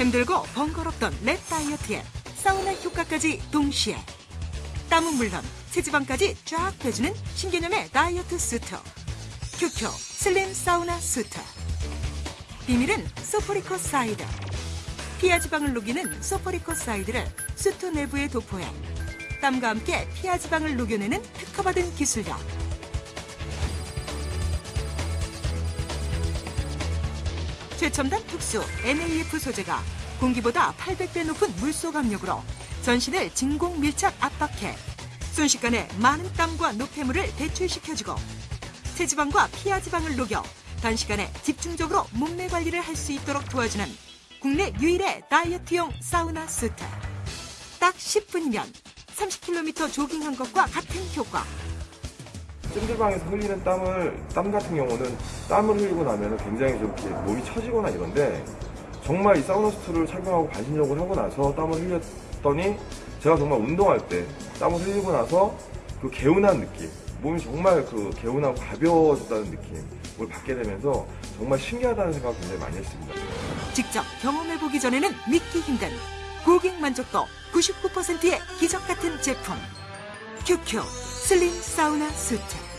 힘들고 번거롭던 랩 다이어트에 사우나 효과까지 동시에. 땀은 물론 체지방까지 쫙 빼주는 신개념의 다이어트 수트 큐큐 슬림 사우나 수트 비밀은 sophoricoside 피하 지방을 녹이는 sophoricoside를 수트 내부에 도포해 땀과 함께 피하 지방을 녹여내는 특허받은 기술력 최첨단 특수 NAF 소재가 공기보다 800배 높은 물속 압력으로 전신을 진공 밀착 압박해 순식간에 많은 땀과 노폐물을 배출시켜주고 체지방과 피하지방을 녹여 단시간에 집중적으로 몸매 관리를 할 수 있도록 도와주는 국내 유일의 다이어트용 사우나 수트. 딱 10분이면 30km 조깅한 것과 같은 효과. 찜질방에서 흘리는 땀을 땀 같은 경우는 땀을 흘리고 나면 굉장히 좀 이렇게 몸이 처지거나 이런데 정말 이 사우나 수트를 착용하고 반신욕을 하고 나서 땀을 흘렸더니 제가 정말 운동할 때 땀을 흘리고 나서 그 개운한 느낌 몸이 정말 그 개운하고 가벼워졌다는 느낌을 받게 되면서 정말 신기하다는 생각을 굉장히 많이 했습니다. 직접 경험해보기 전에는 믿기 힘든 고객 만족도 99%의 기적 같은 제품. 큐큐 슬림 사우나 수트.